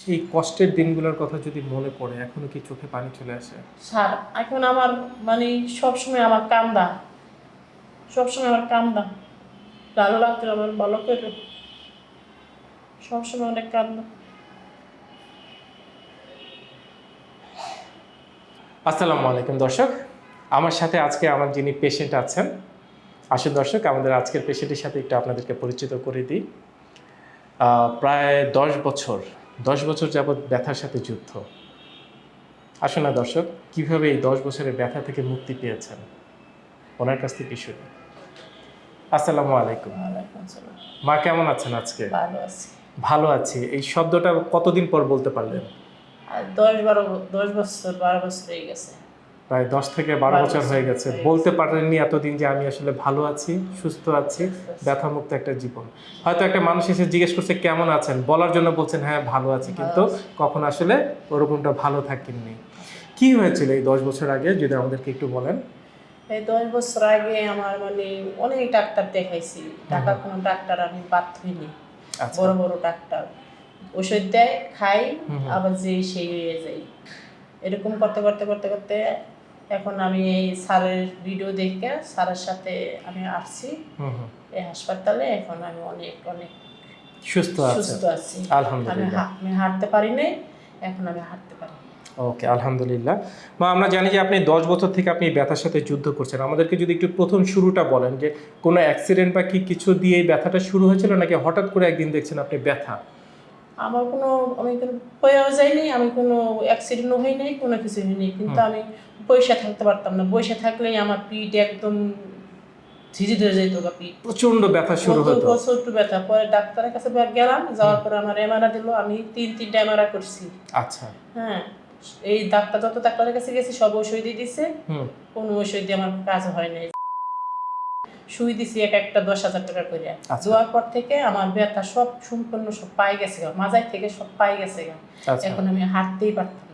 সেই কষ্টের দিনগুলোর কথা যদি মনে পড়ে এখনও কি চোখে পানি চলে আসে? স্যার এখন আমার মানে সবসময় আমার কান্দা সবসময় আমার কান্দা ভালো লাগতো আমার ভালো করে। সবসময় অনেক কান্দা আসসালামু আলাইকুম দর্শক। আমার সাথে আজকে আমার যিনি পেশেন্ট আছেন আসুন দর্শক আমাদের আজকের পেশেন্টের সাথে একটু আপনাদেরকে পরিচিত করে দিই। প্রায় দশ বছর দশ বছর যাবৎ ব্যথার সাথে যুদ্ধ। আসুন না দর্শক কীভাবে এই দশ বছরের ব্যথা থেকে মুক্তি পেয়েছেন? ওনার কাছ থেকে শুনি। আসসালামু আলাইকুম। আসসালাম। মা কেমন আছেন আজকে? ভালো আছি। ভালো আছি। এই শব্দটা কতদিন পর বলতে পারলেন? দশ বারো দশ বছর বারো বছর হয়ে গেছে। প্রায় দশ থেকে বারো বছর হয়ে গেছে। বলতে পারেননি এতদিন যে আমি আসলে ভালো আছি সুস্থ আছি ব্যথামুক্ত একটা জীবন। হয়তো একটা মানুষ এসে জিজ্ঞেস করছে কেমন আছেন? বলার জন্য বলছেন হ্যাঁ ভালো আছি। কিন্তু কখন আসলে ওরকমটা ভালো থাকেননি। কি হয়েছিল এই দশ বছর আগে যদি আমাদেরকে একটু বলেন? এই দশ বছর আগে আমার মানে অনেক ডাক্তার দেখাইছি। টাকা কোনো ডাক্তার আমি বাদ হইনি আচ্ছা। বড় বড় ডাক্তার। ওষুধ দেয় খাই। আবার যে সেই হয়ে যাই এরকম করতে করতে করতে করতে এখন আমি এই স্যারের ভিডিও দেখে স্যারের সাথে আমি আসছি। এই হাসপাতালে এখন আমি অনেক অনেক সুস্থ সুস্থ আছি। আলহামদুলিল্লাহ। আমি হাঁটতে পারি নাই এখন আমি হাঁটতে পারি। ওকে আলহামদুলিল্লাহ। মা আমরা জানি যে আপনি দশ বছর থেকে আপনি ব্যথার সাথে যুদ্ধ করছেন। আমাদেরকে যদি একটু প্রথম শুরুটা বলেন যে কোনো অ্যাক্সিডেন্ট বা কি কিছু দিয়ে ব্যথাটা শুরু হয়েছিল নাকি হঠাৎ করে একদিন দেখছেন আপনি ব্যথা? আমার কোনো আমি কোনো হয়েও যাইনি আমি কোনো অ্যাক্সিডেন্টও হই নাই কোনো কিছু হয়নি কিন্তু আমি বসে থাকতে পারতাম না। বসে থাকলেই আমার পিঠ একদম ঝিঝি ধরে যেত গা পিঠ। প্রচণ্ড ব্যথা শুরু হতো। একটু ব্যথা। পরে ডাক্তারের কাছে গেলাম যাওয়ার পরে আমার এমআরা দিল আমি তিন তিনটা এমআরা করছি। আচ্ছা। হ্যাঁ এই ডাক্তার যত ডাক্তারের কাছে গেছি সব ওষুধ দিয়ে দিছে কোনো ওষুধ দিয়ে আমার কাজ হয় নাই। সুই দিছি এক একটা দশ হাজার টাকা করে। আচ্ছা। দেওয়ার পর থেকে আমার ব্যথা সব সম্পূর্ণ সব পাই গেছে গা মাজায় থেকে সব পাই গেছে আচ্ছা। এখন আমি হাঁটতেই পারতাম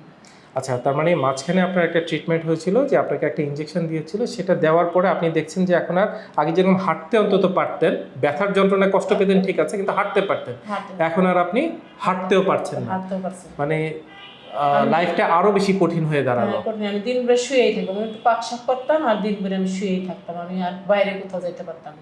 আচ্ছা তার মানে মাঝখানে আপনার একটা ট্রিটমেন্ট হয়েছিল যে আপনাকে একটা ইঞ্জেকশন দিয়েছিল সেটা দেওয়ার পরে আপনি দেখছেন যে এখন আর আগে যেরকম হাঁটতে অন্তত পারতেন ব্যথার যন্ত্রণায় কষ্ট পেতেন ঠিক আছে কিন্তু হাঁটতে পারতেন। এখন আর আপনি হাঁটতেও পারছেন না। মানে লাইফটা আরও বেশি কঠিন হয়ে দাঁড়াল। হ্যাঁ, আমি দিন ভরে শুয়েই থাকতাম। আমি একটু পাক শাক করতাম আর দিন ভরে আমি শুয়েই থাকতাম। আমি আর বাইরে কোথাও যেতে পারতাম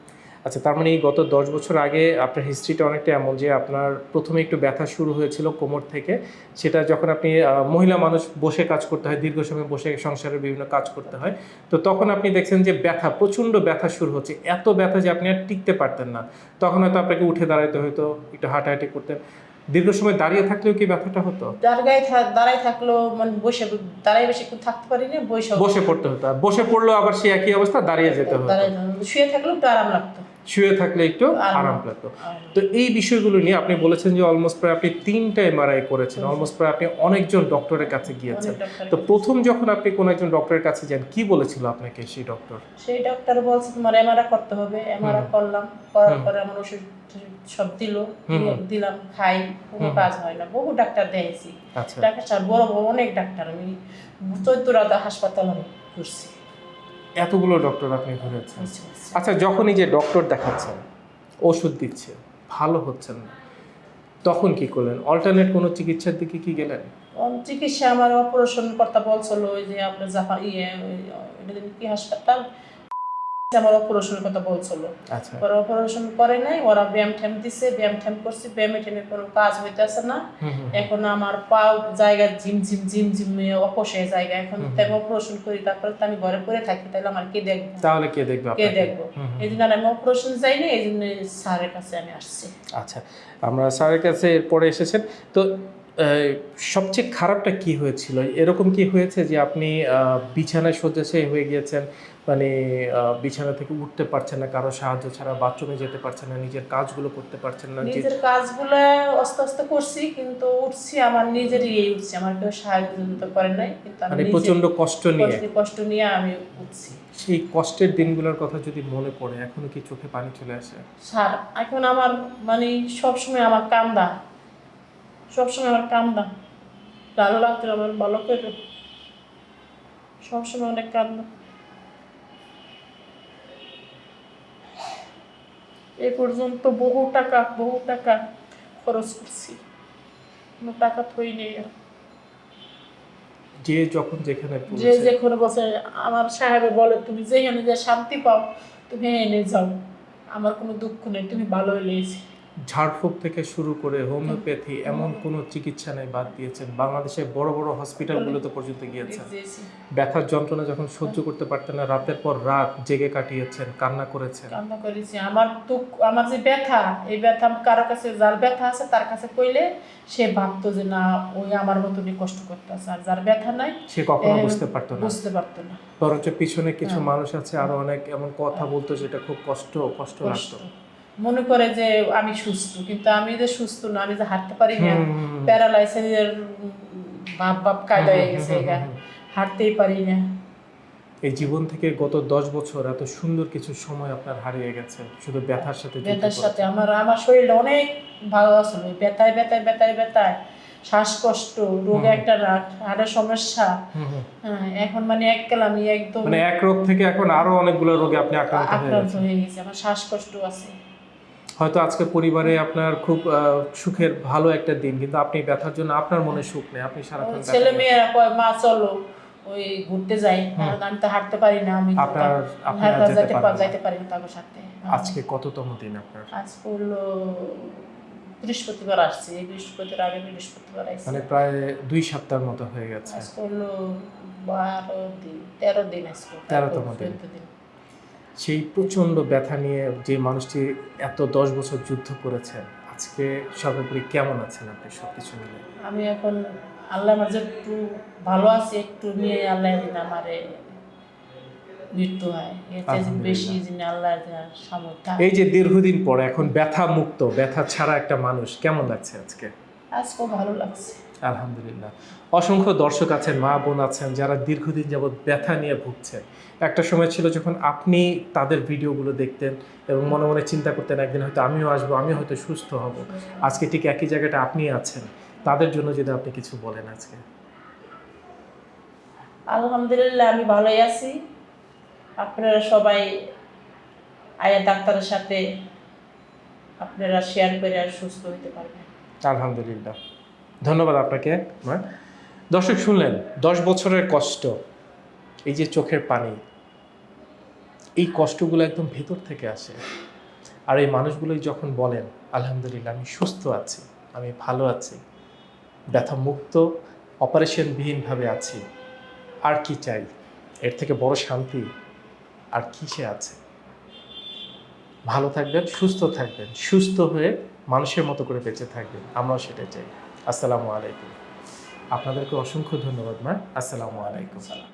আচ্ছা তার মানে এই গত দশ বছর আগে আপনার হিস্ট্রিটা অনেকটা এমন যে আপনার প্রথমে একটু ব্যথা শুরু হয়েছিল কোমর থেকে। সেটা যখন আপনি মহিলা মানুষ বসে কাজ করতে হয় দীর্ঘ সময় বসে সংসারের বিভিন্ন কাজ করতে হয় তো তখন আপনি দেখছেন যে ব্যথা প্রচণ্ড ব্যথা শুরু হচ্ছে। এত ব্যথা যে আপনি আর টিকতে পারতেন না। তখন হয়তো আপনাকে উঠে দাঁড়াইতে হয়তো একটু হাঁটাহাঁটি করতেন। দীর্ঘ সময় দাঁড়িয়ে থাকলেও কি ব্যথাটা হতো? দাঁড়ায় থাকল দাঁড়ায় থাকল মানে বসে দাঁড়ায় বেশিক্ষণ থাকতে পারি না বসে বসে পড়তে হতো। বসে পড়ল আবার সে একই অবস্থা দাঁড়িয়ে যেতে হতো। শুয়ে থাকলেও তো আরাম লাগতো। শুয়ে থাকলে একটু আরাম। লাগতো। তো এই বিষয়গুলো নিয়ে আপনি বলেছেন যে অলমোস্ট প্রায় আপনি তিনটা এমআরআই করেছেন অলমোস্ট প্রায় আপনি অনেকজন ডক্টরের কাছে গিয়েছেন। তো প্রথম যখন আপনি কোনো একজন ডক্টরের কাছে যান কি বলেছিল আপনাকে সেই ডক্টর সেই ডাক্তার বলছে তোমার এমআরআ করতে হবে। এমআরআ করলাম করার পরে আমার ওষুধ সব দিল। দিলাম খাই কোনো কাজ হয় না। বহু ডাক্তার দেখেছি আচ্ছা। ডাক্তার বড় বড় অনেক ডাক্তার আমি চৈত্ররাধা হাসপাতাল আমি ঘুরছি। এতগুলো ডক্টর আপনি ঘুরেছেন আচ্ছা যখনই যে ডক্টর দেখাচ্ছেন ওষুধ দিচ্ছে ভালো হচ্ছেন না তখন কি করলেন অল্টারনেট কোনো চিকিৎসার দিকে কি গেলেন চিকিৎসা আমার অপারেশন কর্তা বলছিল ওই যে আপনার জাপা ইয়ে এটা কি হাসপাতাল আমার অপারেশন কথা বলছিল। আচ্ছা। পরে অপারেশন করে নাই ওরা ব্যায়াম ঠ্যাম দিছে ব্যায়াম ঠ্যাম করছি ব্যায়ামে ঠ্যামে কোনো কাজ হইতেছে না। এখন আমার পাও জায়গা ঝিম ঝিম ঝিম ঝিম অপসে জায়গা। এখন তাই অপারেশন করি তারপরে তো আমি ঘরে পড়ে থাকি তাহলে আমার কে দেখব? তাহলে কে দেখবে কে দেখব। এই জন্য আমি অপারেশন যাইনি এই জন্য স্যারের কাছে আমি আসছি। আচ্ছা আমরা স্যারের কাছে এরপরে এসেছেন। তো সবচেয়ে খারাপটা কি হয়েছিল? এরকম কি হয়েছে যে আপনি বিছানায় শয্যাশায়ী হয়ে গিয়েছেন? মানে বিছানা থেকে উঠতে পারছেন না কারও সাহায্য ছাড়া বাথরুমে যেতে পারছেন না নিজের কাজগুলো করতে পারছেন না নিজের কাজগুলো আস্তে আস্তে করছি কিন্তু উঠছি আমার নিজেরই এই উঠছি আমার কেউ সাহায্য তো করে নাই কিন্তু আমি মানে প্রচণ্ড কষ্ট নিয়ে? কষ্ট নিয়ে আমি উঠছি। সেই কষ্টের দিনগুলোর কথা যদি মনে পড়ে এখনও কি চোখে পানি চলে আসে? স্যার এখন আমার মানে সবসময় আমার কান্দা সবসময় আমার কান্দা ভালো লাগতো আমার ভালো করে। সবসময় অনেক কান্দা এই পর্যন্ত বহু টাকা বহু টাকা খরচ করছি। কোনো টাকা থই নেই যে যখন যেখানে যে পড়েছে, যে কোনো বসে আমার সাহেবে বলে তুমি যেখানে যে শান্তি পাও তুমি এনে যাও। আমার কোনো দুঃখ নেই তুমি ভালো হইলেছি ঝাড়ফুঁক থেকে শুরু করে হোমিওপ্যাথি এমন কোনো চিকিৎসা নেই বাদ দিয়েছেন। বাংলাদেশের বড় বড় হসপিটালগুলোতে পর্যন্ত গিয়েছেন ব্যথার যন্ত্রণা যখন সহ্য করতে পারতেন না রাতের পর রাত জেগে কাটিয়েছেন কান্না করেছেন। কান্না করেছি। আমার দুঃখ আমার যে ব্যথা এই ব্যথা কারও কাছে যার ব্যথা আছে তার কাছে কইলে সে ভাবতো যে না ওই আমার মতনই কষ্ট করতেছে। আর যার ব্যথা নাই সে কখনো বুঝতে পারতো না। বুঝতে পারতো না। বরঞ্চ পিছনে কিছু হ্যাঁ। মানুষ আছে আরও অনেক এমন কথা বলতো যেটা খুব কষ্ট কষ্ট লাগতো। মনে করে যে আমি সুস্থ কিন্তু আমি যে সুস্থ না আমি যে হাঁটতে পারি না। প্যারালাইসিসের ভাব ভাব কায়দা হয়ে গেছে এটা। হাঁটতেই পারি না। এই জীবন থেকে গত দশ বছর এত সুন্দর কিছু সময় আপনার হারিয়ে গেছে শুধু ব্যথার সাথে ব্যথার সাথে আমার আমার শরীরটা অনেক ভালো আছে ব্যথায় ব্যথায় ব্যথায় ব্যথায়। শ্বাসকষ্ট রোগ একটা হাড়ের সমস্যা। হ্যাঁ, এখন মানে এককাল আমি একদম মানে এক রোগ থেকে এখন আরও অনেকগুলো রোগে আপনি আক্রান্ত হয়ে গেছে আমার শ্বাসকষ্ট আছে। হয়তো আজকে পরিবারে আপনার খুব সুখের ভালো একটা দিন কিন্তু আপনি ব্যথার জন্য আপনার মনে সুখ নেই। আপনি সারাক্ষণ ছেলে মেয়েরা কয় মা চলো ওই ঘুরতে যাই কারণ আমি তো হাঁটতে পারি না আমি আপনার আপনি আর হাঁটতে যেতে যাইতে পারেন পা- না। যাইতে পারি না তাদের সাথে। আজকে কততম দিন আপনার? আজ করল বৃহস্পতিবার আসছে এই বৃহস্পতির আগে বৃহস্পতিবার আসছে মানে প্রায় দুই সপ্তাহের মতো হয়ে গেছে। আজ করল বারো দিন তেরো দিন আজকে। তেরোতম দিন। দিন সেই প্রচণ্ড ব্যথা নিয়ে যে মানুষটি এত দশ বছর যুদ্ধ করেছেন আজকে সর্বোপরি কেমন আছেন আপনি সবকিছু মিলে? আমি এখন আল্লাহ মাঝে একটু ভালো আছি একটু নিয়ে আল্লাহ দিন আমারে মৃত্যু হয়। বেশি যিনি আল্লাহ সামর্থ্য। এই যে দীর্ঘদিন পর এখন ব্যথা মুক্ত ব্যথা ছাড়া একটা মানুষ কেমন লাগছে আজকে? আজকেও ভালো লাগছে। আলহামদুলিল্লাহ। অসংখ্য দর্শক আছেন মা বোন আছেন যারা দীর্ঘদিন যাবৎ ব্যথা নিয়ে ভুগছেন। একটা সময় ছিল যখন আপনি তাদের ভিডিওগুলো দেখতেন এবং মনে মনে চিন্তা করতেন একদিন হয়তো আমিও আসব আমি হয়তো সুস্থ হব। আজকে ঠিক একই জায়গাটা আপনি আছেন। তাদের জন্য যদি আপনি কিছু বলেন আজকে। আলহামদুলিল্লাহ আমি ভালোই আছি। আপনারা সবাই আয়া ডাক্তারের সাথে আপনারা শেয়ার করে সুস্থ হতে পারবেন। আলহামদুলিল্লাহ। ধন্যবাদ আপনাকে, মা। দর্শক, শুনলেন, দশ বছরের কষ্ট, এই যে চোখের পানি, এই কষ্টগুলো একদম ভেতর থেকে আসে। আর এই মানুষগুলোই যখন বলেন, আলহামদুলিল্লাহ, আমি সুস্থ আছি, আমি ভালো আছি ব্যথা মুক্ত অপারেশনবিহীনভাবে আছি, আর কি চাই? এর থেকে বড় শান্তি আর কিসে আছে? ভালো থাকবেন, সুস্থ থাকবেন, সুস্থ হয়ে মানুষের মতো করে বেঁচে থাকবেন, আমরাও সেটাই চাই। আসসালামু আলাইকুম। আপনাদেরকে অসংখ্য ধন্যবাদ ম্যাম আসসালামু আলাইকুম। সালাম